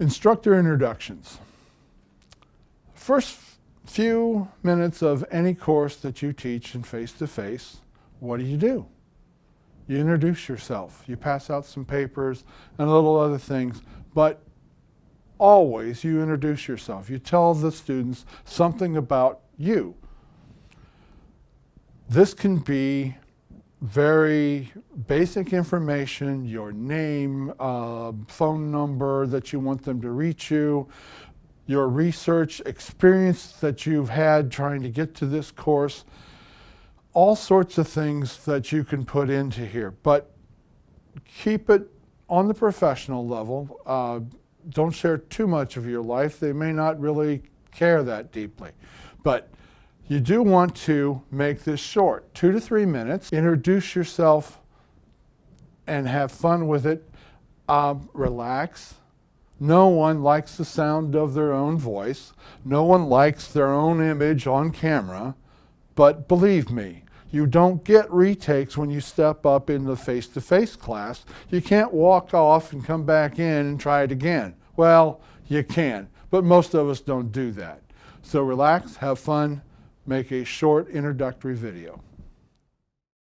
Instructor introductions. First few minutes of any course that you teach in face-to-face, -face, what do you do? You introduce yourself. You pass out some papers and a little other things, but always you introduce yourself. You tell the students something about you. This can be very basic information, your name, uh, phone number that you want them to reach you, your research experience that you've had trying to get to this course, all sorts of things that you can put into here. But keep it on the professional level. Uh, don't share too much of your life. They may not really care that deeply. But you do want to make this short, two to three minutes. Introduce yourself and have fun with it. Um, relax. No one likes the sound of their own voice. No one likes their own image on camera. But believe me, you don't get retakes when you step up in the face-to-face -face class. You can't walk off and come back in and try it again. Well, you can, but most of us don't do that. So relax, have fun, make a short introductory video.